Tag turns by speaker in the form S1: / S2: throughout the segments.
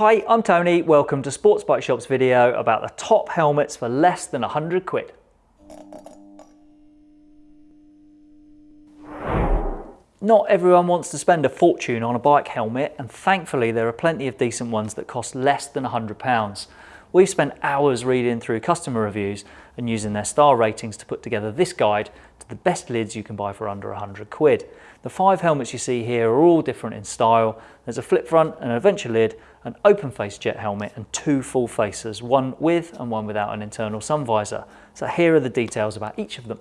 S1: Hi, I'm Tony. Welcome to Sports Bike Shop's video about the top helmets for less than 100 quid. Not everyone wants to spend a fortune on a bike helmet and thankfully there are plenty of decent ones that cost less than £100. We've spent hours reading through customer reviews and using their star ratings to put together this guide to the best lids you can buy for under 100 quid. The five helmets you see here are all different in style. There's a flip front, and an adventure lid, an open face jet helmet and two full faces, one with and one without an internal sun visor. So here are the details about each of them.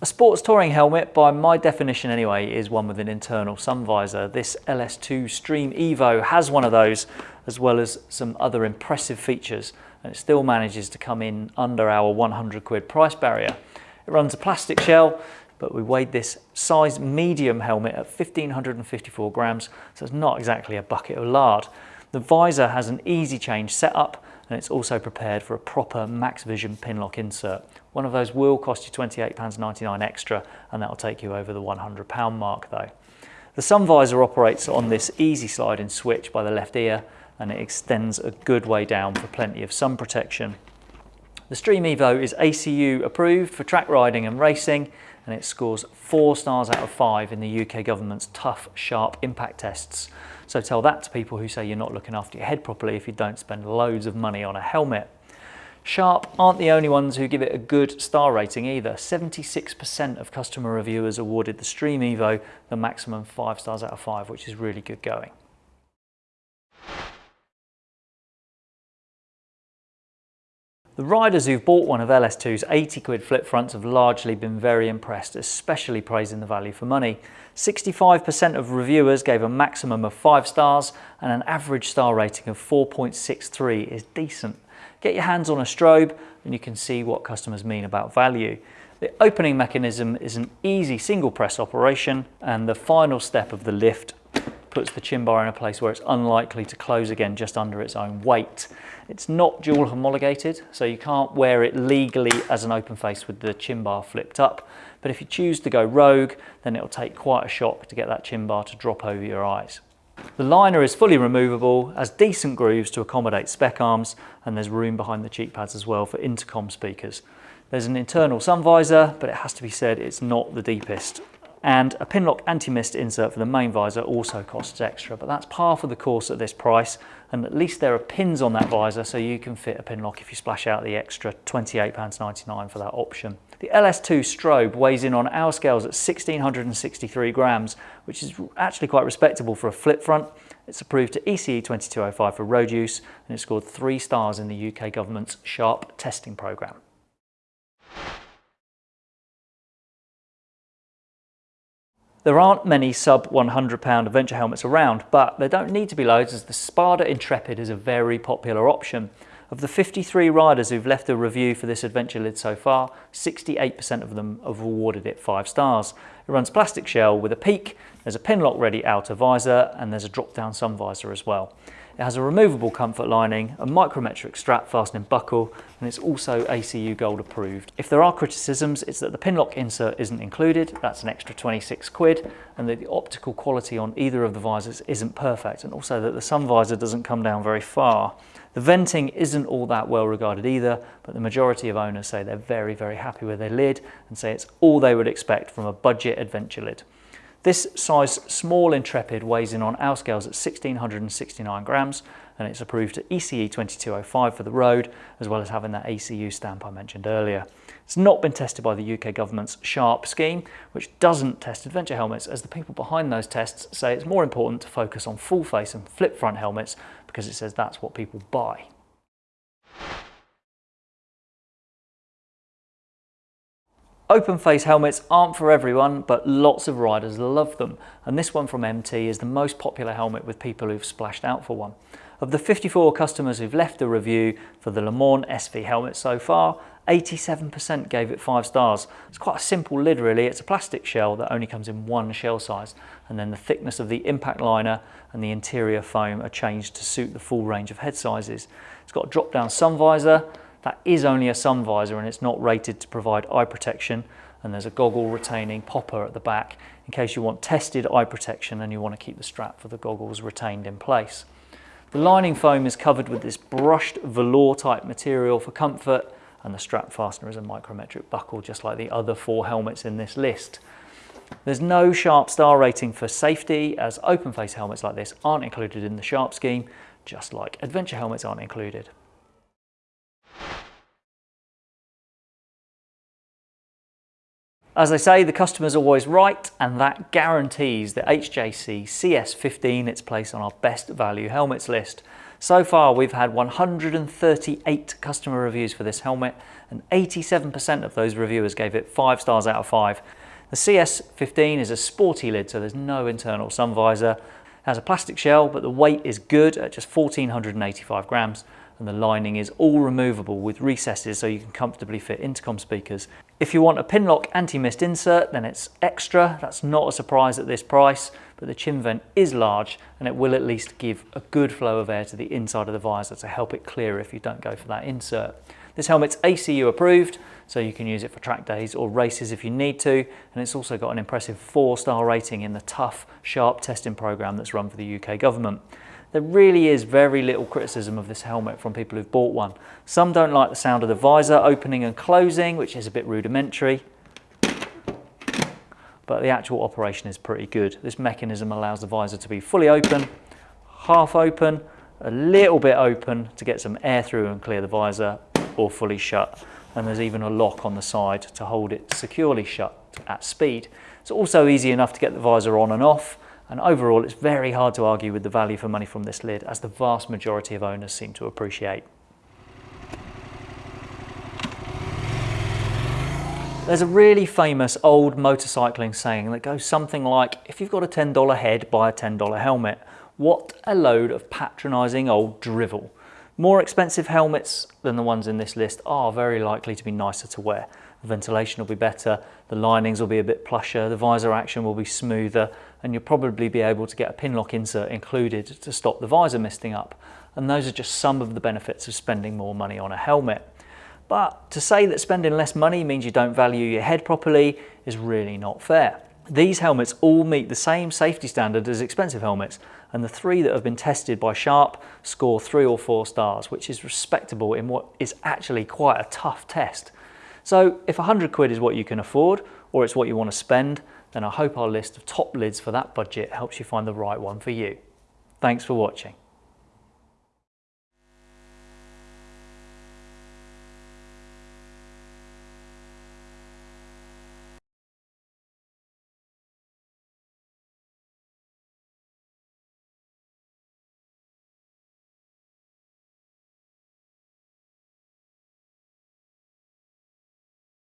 S1: A sports touring helmet, by my definition anyway, is one with an internal sun visor. This LS2 Stream Evo has one of those, as well as some other impressive features, and it still manages to come in under our 100 quid price barrier. It runs a plastic shell, but we weighed this size medium helmet at 1554 grams, so it's not exactly a bucket of lard. The visor has an easy change setup, and it's also prepared for a proper Max Vision pinlock insert. One of those will cost you £28.99 extra and that'll take you over the £100 mark though. The sun visor operates on this easy sliding switch by the left ear and it extends a good way down for plenty of sun protection. The Stream Evo is ACU approved for track riding and racing and it scores four stars out of five in the UK government's tough, sharp impact tests. So tell that to people who say you're not looking after your head properly if you don't spend loads of money on a helmet. Sharp aren't the only ones who give it a good star rating either. 76% of customer reviewers awarded the Stream Evo the maximum 5 stars out of 5, which is really good going. The riders who've bought one of LS2's 80 quid flip fronts have largely been very impressed, especially praising the value for money. 65% of reviewers gave a maximum of 5 stars and an average star rating of 4.63 is decent. Get your hands on a strobe and you can see what customers mean about value. The opening mechanism is an easy single press operation and the final step of the lift puts the chin bar in a place where it's unlikely to close again just under its own weight. It's not dual homologated, so you can't wear it legally as an open face with the chin bar flipped up. But if you choose to go rogue, then it'll take quite a shock to get that chin bar to drop over your eyes. The liner is fully removable, has decent grooves to accommodate spec arms, and there's room behind the cheek pads as well for intercom speakers. There's an internal sun visor, but it has to be said it's not the deepest and a Pinlock anti-mist insert for the main visor also costs extra, but that's par for the course at this price, and at least there are pins on that visor so you can fit a Pinlock if you splash out the extra £28.99 for that option. The LS2 strobe weighs in on our scales at 1663 grams, which is actually quite respectable for a flip front. It's approved to ECE 2205 for road use, and it scored three stars in the UK government's SHARP testing programme. There aren't many sub £100 adventure helmets around, but there don't need to be loads as the Spada Intrepid is a very popular option. Of the 53 riders who've left a review for this adventure lid so far, 68% of them have awarded it 5 stars. It runs plastic shell with a peak, there's a pinlock ready outer visor and there's a drop down sun visor as well. It has a removable comfort lining, a micrometric strap fastening buckle, and it's also ACU Gold approved. If there are criticisms, it's that the pinlock insert isn't included, that's an extra 26 quid, and that the optical quality on either of the visors isn't perfect, and also that the sun visor doesn't come down very far. The venting isn't all that well regarded either, but the majority of owners say they're very, very happy with their lid and say it's all they would expect from a budget adventure lid. This size small Intrepid weighs in on our scales at 1669 grams and it's approved to ECE 2205 for the road as well as having that ACU stamp I mentioned earlier. It's not been tested by the UK government's SHARP scheme which doesn't test adventure helmets as the people behind those tests say it's more important to focus on full face and flip front helmets because it says that's what people buy. Open face helmets aren't for everyone, but lots of riders love them. And this one from MT is the most popular helmet with people who've splashed out for one. Of the 54 customers who've left a review for the Le Mans SV helmet so far, 87% gave it five stars. It's quite a simple lid really. It's a plastic shell that only comes in one shell size. And then the thickness of the impact liner and the interior foam are changed to suit the full range of head sizes. It's got a drop down sun visor, that is only a sun visor and it's not rated to provide eye protection and there's a goggle retaining popper at the back in case you want tested eye protection and you want to keep the strap for the goggles retained in place. The lining foam is covered with this brushed velour type material for comfort and the strap fastener is a micrometric buckle just like the other four helmets in this list. There's no Sharp star rating for safety as open face helmets like this aren't included in the Sharp scheme, just like adventure helmets aren't included. As I say, the customer's always right, and that guarantees the HJC CS15 its place on our best value helmets list. So far, we've had 138 customer reviews for this helmet, and 87% of those reviewers gave it 5 stars out of 5. The CS15 is a sporty lid, so there's no internal sun visor. It has a plastic shell, but the weight is good at just 1485 grams, and the lining is all removable with recesses so you can comfortably fit intercom speakers. If you want a Pinlock anti-mist insert, then it's extra. That's not a surprise at this price, but the chin vent is large and it will at least give a good flow of air to the inside of the visor to help it clear if you don't go for that insert. This helmet's ACU approved, so you can use it for track days or races if you need to, and it's also got an impressive four star rating in the tough, sharp testing program that's run for the UK government. There really is very little criticism of this helmet from people who've bought one. Some don't like the sound of the visor opening and closing, which is a bit rudimentary, but the actual operation is pretty good. This mechanism allows the visor to be fully open, half open, a little bit open to get some air through and clear the visor, or fully shut. And there's even a lock on the side to hold it securely shut at speed. It's also easy enough to get the visor on and off, and overall, it's very hard to argue with the value for money from this lid, as the vast majority of owners seem to appreciate. There's a really famous old motorcycling saying that goes something like, if you've got a $10 head, buy a $10 helmet. What a load of patronising old drivel. More expensive helmets than the ones in this list are very likely to be nicer to wear. The ventilation will be better, the linings will be a bit plusher, the visor action will be smoother, and you'll probably be able to get a Pinlock insert included to stop the visor misting up. And those are just some of the benefits of spending more money on a helmet. But to say that spending less money means you don't value your head properly is really not fair. These helmets all meet the same safety standard as expensive helmets, and the three that have been tested by Sharp score three or four stars, which is respectable in what is actually quite a tough test. So if 100 quid is what you can afford, or it's what you want to spend, then I hope our list of top lids for that budget helps you find the right one for you. Thanks for watching.